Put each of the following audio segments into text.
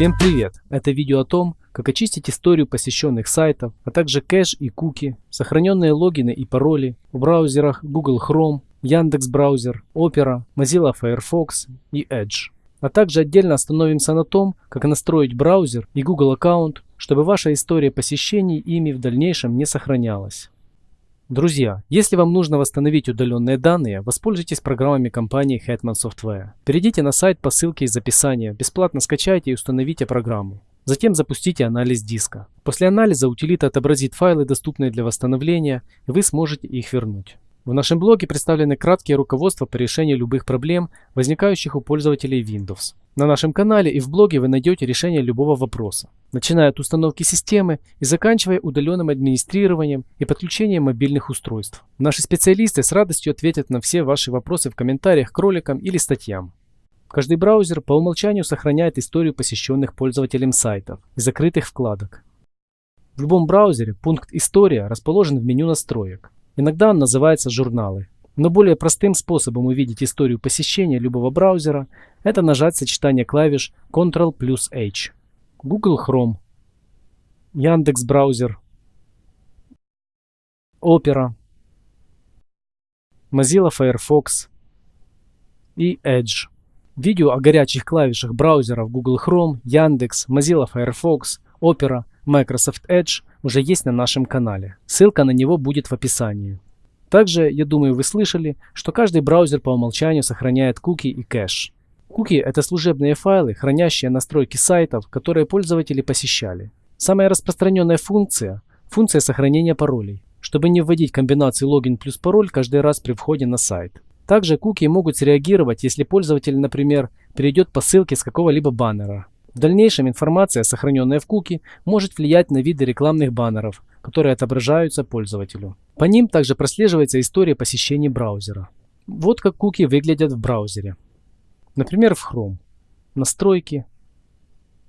Всем привет! Это видео о том, как очистить историю посещенных сайтов, а также кэш и куки, сохраненные логины и пароли в браузерах Google Chrome, Яндекс браузер, Opera, Mozilla Firefox и Edge. А также отдельно остановимся на том, как настроить браузер и Google аккаунт, чтобы ваша история посещений ими в дальнейшем не сохранялась. Друзья, если вам нужно восстановить удаленные данные, воспользуйтесь программами компании Hetman Software. Перейдите на сайт по ссылке из описания, бесплатно скачайте и установите программу. Затем запустите анализ диска. После анализа утилита отобразит файлы, доступные для восстановления, и вы сможете их вернуть. В нашем блоге представлены краткие руководства по решению любых проблем, возникающих у пользователей Windows. На нашем канале и в блоге вы найдете решение любого вопроса, начиная от установки системы и заканчивая удаленным администрированием и подключением мобильных устройств. Наши специалисты с радостью ответят на все ваши вопросы в комментариях к роликам или статьям. Каждый браузер по умолчанию сохраняет историю посещенных пользователем сайтов и закрытых вкладок. В любом браузере пункт «История» расположен в меню настроек. Иногда он называется «Журналы». Но более простым способом увидеть историю посещения любого браузера – это нажать сочетание клавиш Ctrl плюс H. Google Chrome, Яндекс браузер, Opera, Mozilla Firefox и Edge. Видео о горячих клавишах браузеров Google Chrome, Яндекс, Mozilla Firefox, Opera, Microsoft Edge уже есть на нашем канале. Ссылка на него будет в описании. Также, я думаю, вы слышали, что каждый браузер по умолчанию сохраняет куки и кэш. Куки – это служебные файлы, хранящие настройки сайтов, которые пользователи посещали. Самая распространенная функция – функция сохранения паролей, чтобы не вводить комбинацию логин плюс пароль каждый раз при входе на сайт. Также куки могут среагировать, если пользователь, например, перейдет по ссылке с какого-либо баннера. В дальнейшем информация, сохраненная в куки, может влиять на виды рекламных баннеров, которые отображаются пользователю. По ним также прослеживается история посещений браузера. Вот как куки выглядят в браузере. Например, в Chrome. Настройки,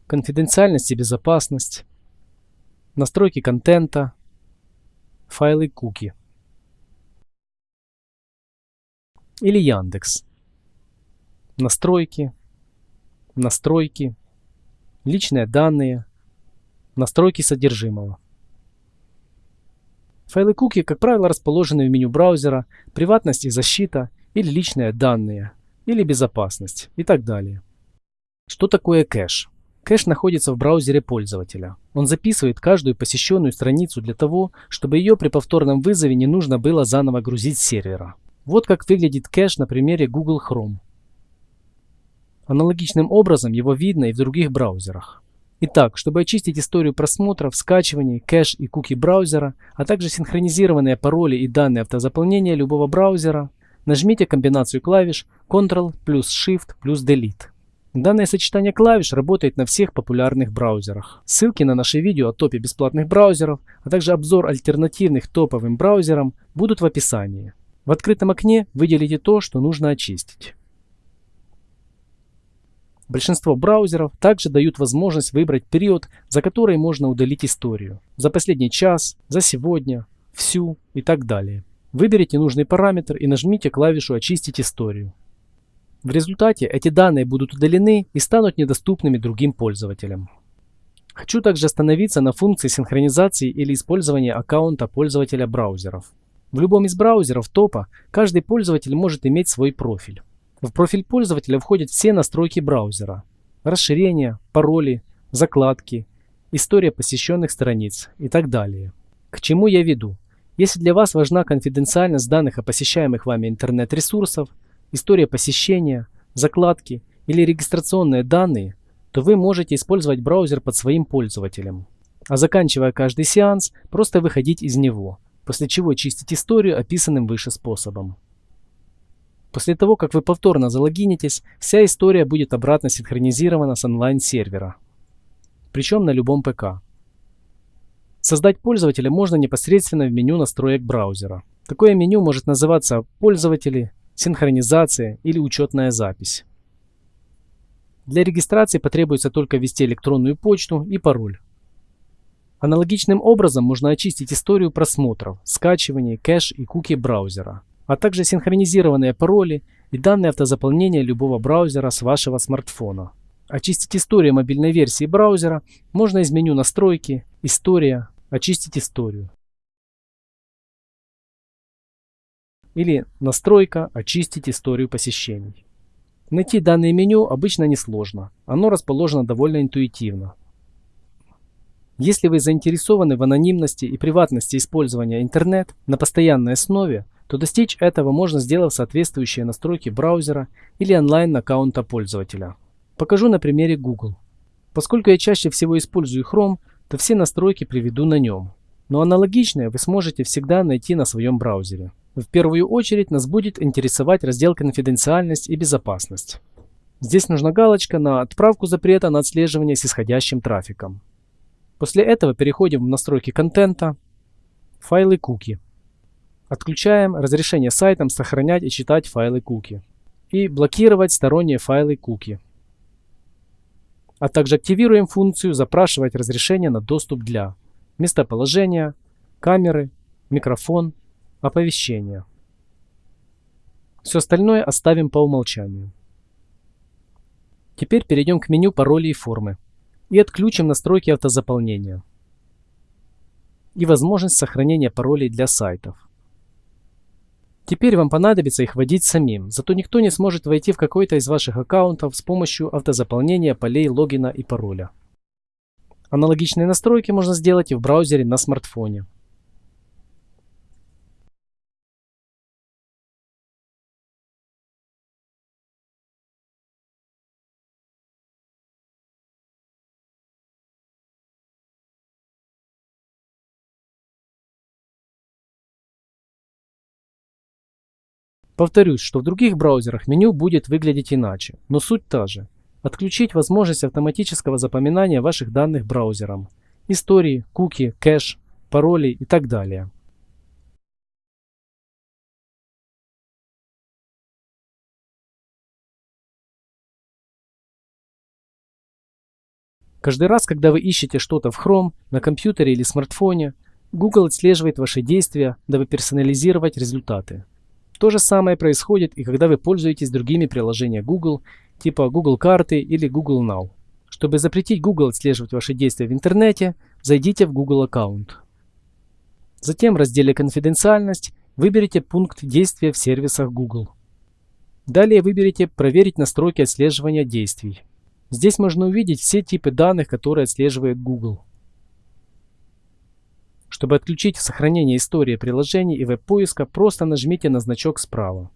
конфиденциальность и безопасность, настройки контента, файлы куки. Или Яндекс. Настройки, настройки, личные данные, настройки содержимого. Файлы куки, как правило, расположены в меню браузера, приватность и защита, или личные данные, или безопасность и так далее. Что такое кэш? Кэш находится в браузере пользователя. Он записывает каждую посещенную страницу для того, чтобы ее при повторном вызове не нужно было заново грузить с сервера. Вот как выглядит кэш на примере Google Chrome. Аналогичным образом его видно и в других браузерах. Итак, чтобы очистить историю просмотров, скачиваний, кэш и куки браузера, а также синхронизированные пароли и данные автозаполнения любого браузера, нажмите комбинацию клавиш Ctrl плюс Shift плюс Delete. Данное сочетание клавиш работает на всех популярных браузерах. Ссылки на наши видео о топе бесплатных браузеров, а также обзор альтернативных топовым браузерам будут в описании. В открытом окне выделите то, что нужно очистить. Большинство браузеров также дают возможность выбрать период, за который можно удалить историю. За последний час, за сегодня, всю и так далее. Выберите нужный параметр и нажмите клавишу «Очистить историю». В результате эти данные будут удалены и станут недоступными другим пользователям. Хочу также остановиться на функции синхронизации или использования аккаунта пользователя браузеров. В любом из браузеров топа каждый пользователь может иметь свой профиль. В профиль пользователя входят все настройки браузера, расширения, пароли, закладки, история посещенных страниц и так далее. К чему я веду? Если для вас важна конфиденциальность данных о посещаемых вами интернет-ресурсов, история посещения, закладки или регистрационные данные, то вы можете использовать браузер под своим пользователем. А заканчивая каждый сеанс, просто выходить из него, после чего чистить историю описанным выше способом. После того, как вы повторно залогинитесь, вся история будет обратно синхронизирована с онлайн-сервера. Причем на любом ПК. Создать пользователя можно непосредственно в меню настроек браузера. Такое меню может называться «Пользователи», «Синхронизация» или «Учетная запись». Для регистрации потребуется только ввести электронную почту и пароль. Аналогичным образом можно очистить историю просмотров, скачивания, кэш и куки браузера а также синхронизированные пароли и данные автозаполнения любого браузера с вашего смартфона. очистить историю мобильной версии браузера можно из меню «Настройки», «История», «Очистить историю». Или «Настройка», «Очистить историю посещений». Найти данное меню обычно несложно, оно расположено довольно интуитивно. Если вы заинтересованы в анонимности и приватности использования интернет на постоянной основе, то достичь этого можно сделав соответствующие настройки браузера или онлайн-аккаунта пользователя. Покажу на примере Google. Поскольку я чаще всего использую Chrome, то все настройки приведу на нем. Но аналогичные вы сможете всегда найти на своем браузере. В первую очередь нас будет интересовать раздел «Конфиденциальность и безопасность». Здесь нужна галочка на отправку запрета на отслеживание с исходящим трафиком. После этого переходим в настройки контента, файлы куки. Отключаем разрешение сайтам сохранять и читать файлы куки. И блокировать сторонние файлы куки. А также активируем функцию «Запрашивать разрешение на доступ для» местоположения, камеры, микрофон, оповещения. Все остальное оставим по умолчанию. Теперь перейдем к меню пароли и формы и отключим настройки автозаполнения и возможность сохранения паролей для сайтов. Теперь вам понадобится их вводить самим, зато никто не сможет войти в какой-то из ваших аккаунтов с помощью автозаполнения полей логина и пароля. Аналогичные настройки можно сделать и в браузере на смартфоне. Повторюсь, что в других браузерах меню будет выглядеть иначе, но суть та же. Отключить возможность автоматического запоминания ваших данных браузером. Истории, куки, кэш, пароли и так далее. Каждый раз, когда вы ищете что-то в Chrome, на компьютере или смартфоне, Google отслеживает ваши действия, дабы персонализировать результаты. То же самое происходит и когда вы пользуетесь другими приложениями Google, типа Google карты или Google Now. Чтобы запретить Google отслеживать ваши действия в интернете, зайдите в Google аккаунт. Затем в разделе «Конфиденциальность» выберите пункт действия в сервисах Google. Далее выберите «Проверить настройки отслеживания действий». Здесь можно увидеть все типы данных, которые отслеживает Google. Чтобы отключить сохранение истории приложений и веб-поиска, просто нажмите на значок справа.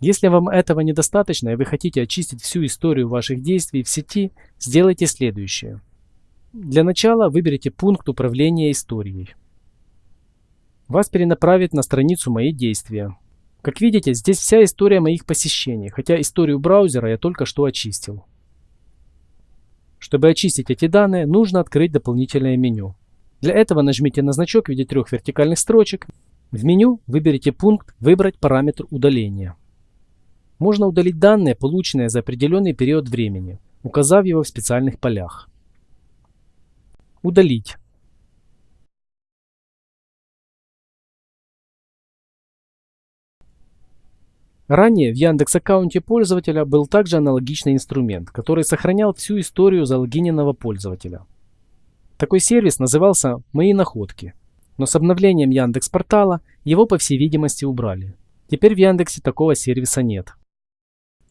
Если вам этого недостаточно и вы хотите очистить всю историю ваших действий в сети, сделайте следующее. Для начала выберите пункт управления историей. Вас перенаправит на страницу «Мои действия». Как видите, здесь вся история моих посещений, хотя историю браузера я только что очистил. Чтобы очистить эти данные, нужно открыть дополнительное меню. Для этого нажмите на значок в виде трех вертикальных строчек. В меню выберите пункт «Выбрать параметр удаления». Можно удалить данные, полученные за определенный период времени, указав его в специальных полях. Удалить. Ранее в Яндекс аккаунте пользователя был также аналогичный инструмент, который сохранял всю историю залогиненного пользователя. Такой сервис назывался «Мои находки», но с обновлением Яндекс портала его по всей видимости убрали. Теперь в Яндексе такого сервиса нет.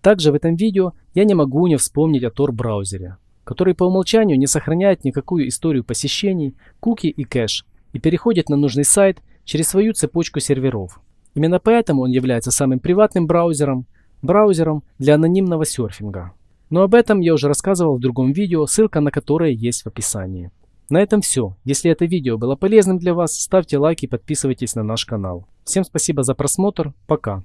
Также в этом видео я не могу не вспомнить о Tor браузере, который по умолчанию не сохраняет никакую историю посещений, куки и кэш и переходит на нужный сайт через свою цепочку серверов. Именно поэтому он является самым приватным браузером, браузером для анонимного серфинга. Но об этом я уже рассказывал в другом видео, ссылка на которое есть в описании. На этом все. Если это видео было полезным для вас, ставьте лайк и подписывайтесь на наш канал. Всем спасибо за просмотр. Пока.